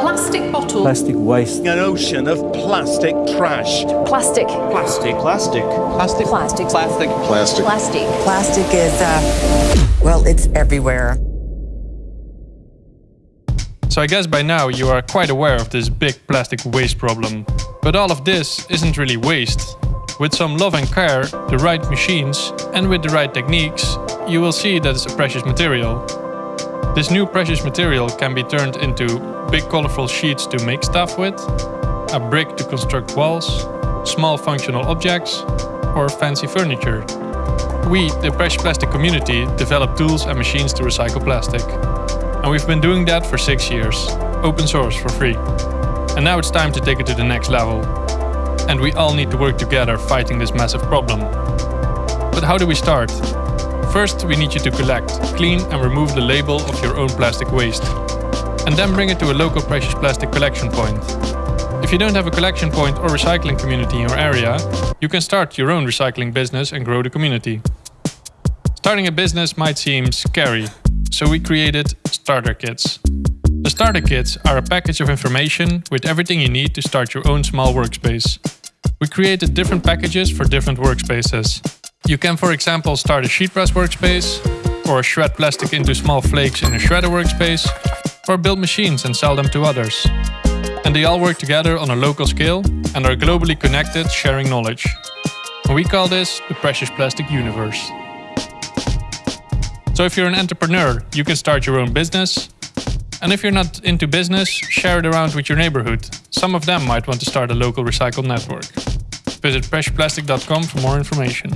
Plastic bottle. Plastic waste. An ocean of plastic trash. Plastic. Plastic. Plastic. Plastic. Plastic. Plastic. Plastic. Plastic. Plastic is, uh, well, it's everywhere. So I guess by now you are quite aware of this big plastic waste problem. But all of this isn't really waste. With some love and care, the right machines, and with the right techniques, you will see that it's a precious material. This new precious material can be turned into big colorful sheets to make stuff with, a brick to construct walls, small functional objects, or fancy furniture. We, the Precious Plastic community, develop tools and machines to recycle plastic. And we've been doing that for six years, open source for free. And now it's time to take it to the next level. And we all need to work together fighting this massive problem. But how do we start? First, we need you to collect, clean and remove the label of your own plastic waste. And then bring it to a local precious plastic collection point. If you don't have a collection point or recycling community in your area, you can start your own recycling business and grow the community. Starting a business might seem scary, so we created starter kits. The starter kits are a package of information with everything you need to start your own small workspace. We created different packages for different workspaces. You can for example start a sheet press workspace, or shred plastic into small flakes in a shredder workspace, or build machines and sell them to others. And they all work together on a local scale and are globally connected, sharing knowledge. And we call this the Precious Plastic Universe. So if you're an entrepreneur, you can start your own business. And if you're not into business, share it around with your neighborhood. Some of them might want to start a local recycle network. Visit preciousplastic.com for more information.